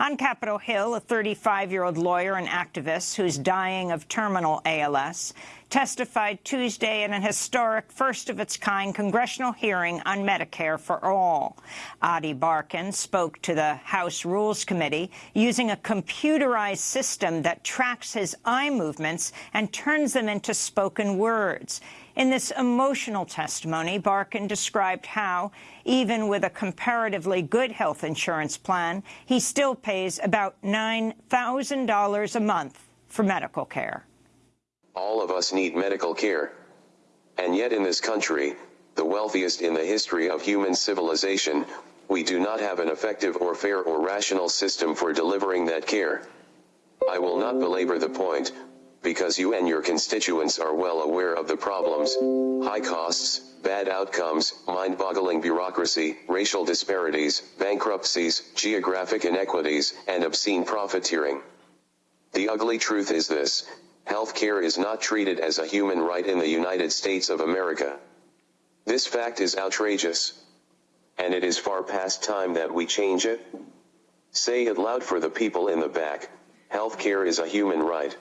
On Capitol Hill, a 35-year-old lawyer and activist who's dying of terminal ALS testified Tuesday in an historic first-of-its-kind congressional hearing on Medicare for All. Ady Barkan spoke to the House Rules Committee using a computerized system that tracks his eye movements and turns them into spoken words. In this emotional testimony, Barkan described how, even with a comparatively good health insurance plan, he still pays about $9,000 a month for medical care. All of us need medical care. And yet in this country, the wealthiest in the history of human civilization, we do not have an effective or fair or rational system for delivering that care. I will not belabor the point, because you and your constituents are well aware of the problems, high costs, bad outcomes, mind-boggling bureaucracy, racial disparities, bankruptcies, geographic inequities, and obscene profiteering. The ugly truth is this, health care is not treated as a human right in the United States of America. This fact is outrageous. And it is far past time that we change it. Say it loud for the people in the back, health care is a human right.